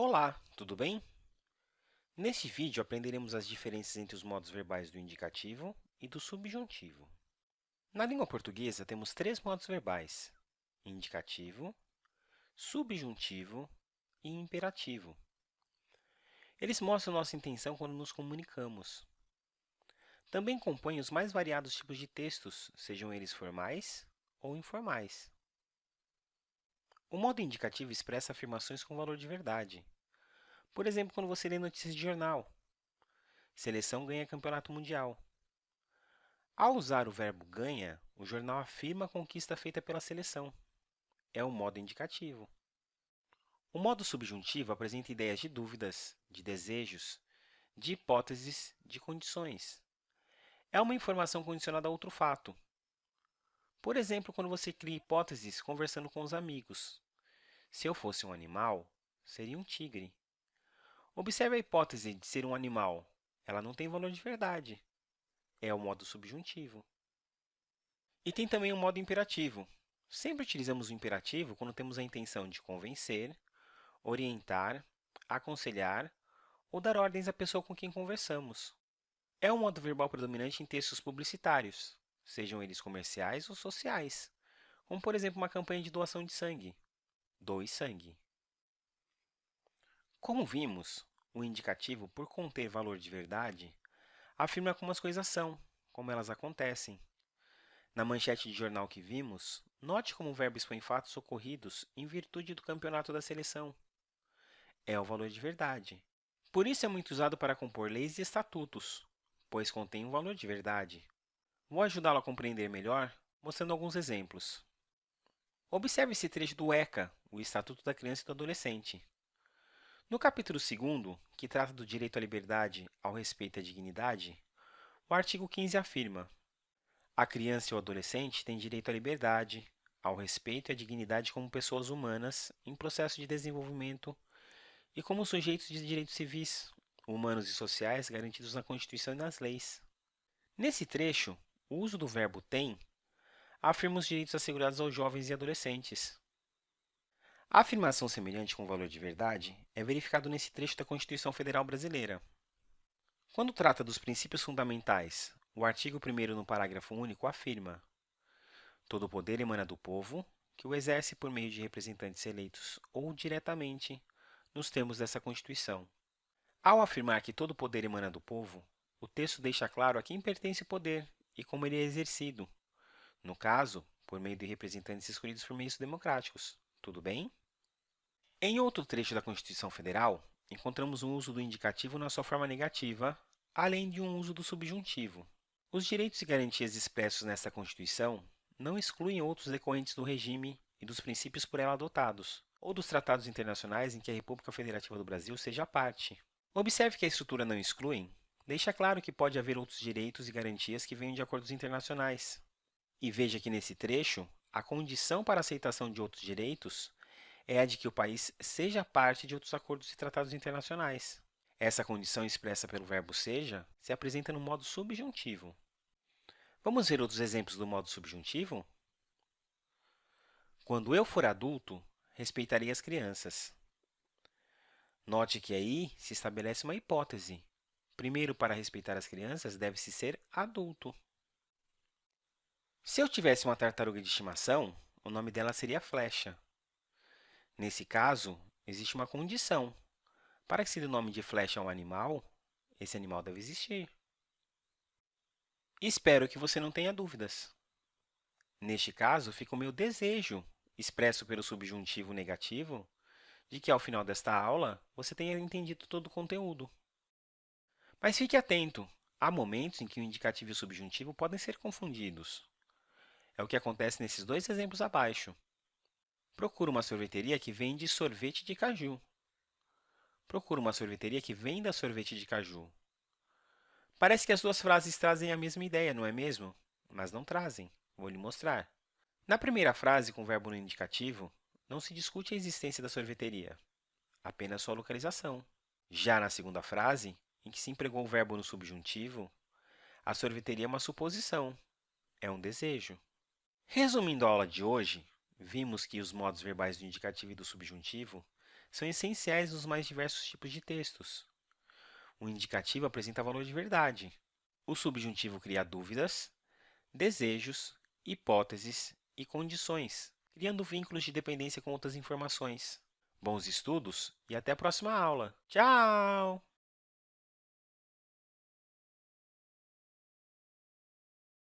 Olá, tudo bem? Neste vídeo, aprenderemos as diferenças entre os modos verbais do indicativo e do subjuntivo. Na língua portuguesa, temos três modos verbais, indicativo, subjuntivo e imperativo. Eles mostram nossa intenção quando nos comunicamos. Também compõem os mais variados tipos de textos, sejam eles formais ou informais. O modo indicativo expressa afirmações com valor de verdade. Por exemplo, quando você lê notícias de jornal. Seleção ganha campeonato mundial. Ao usar o verbo ganha, o jornal afirma a conquista feita pela seleção. É o modo indicativo. O modo subjuntivo apresenta ideias de dúvidas, de desejos, de hipóteses, de condições. É uma informação condicionada a outro fato, por exemplo, quando você cria hipóteses conversando com os amigos. Se eu fosse um animal, seria um tigre. Observe a hipótese de ser um animal. Ela não tem valor de verdade. É o modo subjuntivo. E tem também o modo imperativo. Sempre utilizamos o imperativo quando temos a intenção de convencer, orientar, aconselhar ou dar ordens à pessoa com quem conversamos. É um modo verbal predominante em textos publicitários, sejam eles comerciais ou sociais, como, por exemplo, uma campanha de doação de sangue. Doe sangue. Como vimos, o indicativo, por conter valor de verdade, afirma como as coisas são, como elas acontecem. Na manchete de jornal que vimos, note como o verbo expõe fatos ocorridos em virtude do campeonato da seleção. É o valor de verdade. Por isso é muito usado para compor leis e estatutos, pois contém um valor de verdade. Vou ajudá-lo a compreender melhor mostrando alguns exemplos. Observe esse trecho do ECA, o Estatuto da Criança e do Adolescente. No capítulo 2 que trata do direito à liberdade, ao respeito e à dignidade, o artigo 15 afirma a criança e o adolescente têm direito à liberdade, ao respeito e à dignidade como pessoas humanas em processo de desenvolvimento e como sujeitos de direitos civis, humanos e sociais garantidos na Constituição e nas leis. Nesse trecho, o uso do verbo tem afirma os direitos assegurados aos jovens e adolescentes. A afirmação semelhante com valor de verdade é verificado nesse trecho da Constituição Federal Brasileira. Quando trata dos princípios fundamentais, o artigo 1 no parágrafo único afirma Todo o poder emana do povo, que o exerce por meio de representantes eleitos ou diretamente, nos termos dessa Constituição. Ao afirmar que todo o poder emana do povo, o texto deixa claro a quem pertence o poder e como ele é exercido, no caso, por meio de representantes escolhidos por meios democráticos. Tudo bem? Em outro trecho da Constituição Federal, encontramos um uso do indicativo na sua forma negativa, além de um uso do subjuntivo. Os direitos e garantias expressos nesta Constituição não excluem outros decorrentes do regime e dos princípios por ela adotados, ou dos tratados internacionais em que a República Federativa do Brasil seja parte. Observe que a estrutura não exclui deixa claro que pode haver outros direitos e garantias que venham de acordos internacionais. E veja que, nesse trecho, a condição para a aceitação de outros direitos é a de que o país seja parte de outros acordos e tratados internacionais. Essa condição expressa pelo verbo seja se apresenta no modo subjuntivo. Vamos ver outros exemplos do modo subjuntivo? Quando eu for adulto, respeitarei as crianças. Note que aí se estabelece uma hipótese, Primeiro, para respeitar as crianças, deve-se ser adulto. Se eu tivesse uma tartaruga de estimação, o nome dela seria Flecha. Nesse caso, existe uma condição. Para que se dê o nome de Flecha a um animal, esse animal deve existir. Espero que você não tenha dúvidas. Neste caso, fica o meu desejo, expresso pelo subjuntivo negativo, de que, ao final desta aula, você tenha entendido todo o conteúdo. Mas fique atento, há momentos em que o indicativo e o subjuntivo podem ser confundidos. É o que acontece nesses dois exemplos abaixo. Procura uma sorveteria que vende sorvete de caju. Procura uma sorveteria que venda sorvete de caju. Parece que as duas frases trazem a mesma ideia, não é mesmo? Mas não trazem. Vou lhe mostrar. Na primeira frase, com o verbo no indicativo, não se discute a existência da sorveteria, apenas sua localização. Já na segunda frase, em que se empregou o verbo no subjuntivo, a sorveteria é uma suposição, é um desejo. Resumindo a aula de hoje, vimos que os modos verbais do indicativo e do subjuntivo são essenciais nos mais diversos tipos de textos. O indicativo apresenta valor de verdade. O subjuntivo cria dúvidas, desejos, hipóteses e condições, criando vínculos de dependência com outras informações. Bons estudos e até a próxima aula. Tchau!